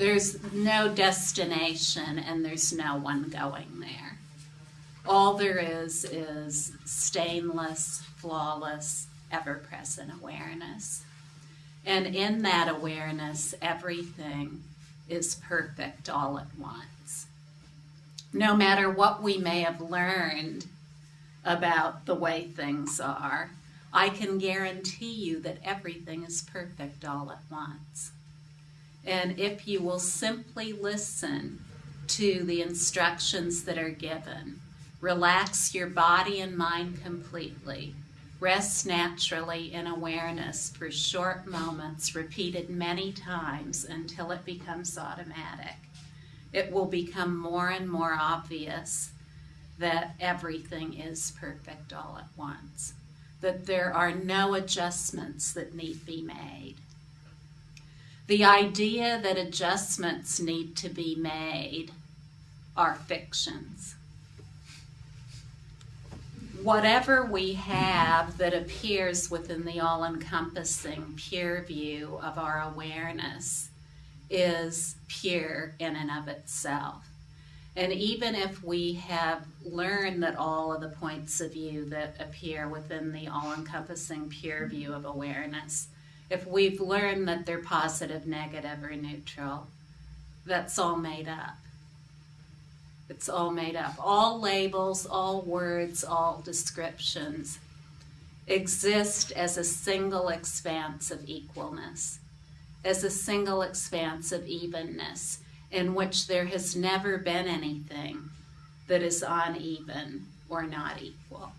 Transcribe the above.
There's no destination and there's no one going there. All there is is stainless, flawless, ever present awareness. And in that awareness, everything is perfect all at once. No matter what we may have learned about the way things are, I can guarantee you that everything is perfect all at once. And if you will simply listen to the instructions that are given, relax your body and mind completely, rest naturally in awareness for short moments, repeated many times until it becomes automatic, it will become more and more obvious that everything is perfect all at once, that there are no adjustments that need be made the idea that adjustments need to be made are fictions. Whatever we have that appears within the all encompassing pure view of our awareness is pure in and of itself. And even if we have learned that all of the points of view that appear within the all encompassing pure view of awareness if we've learned that they're positive, negative, or neutral, that's all made up. It's all made up. All labels, all words, all descriptions exist as a single expanse of equalness, as a single expanse of evenness, in which there has never been anything that is uneven or not equal.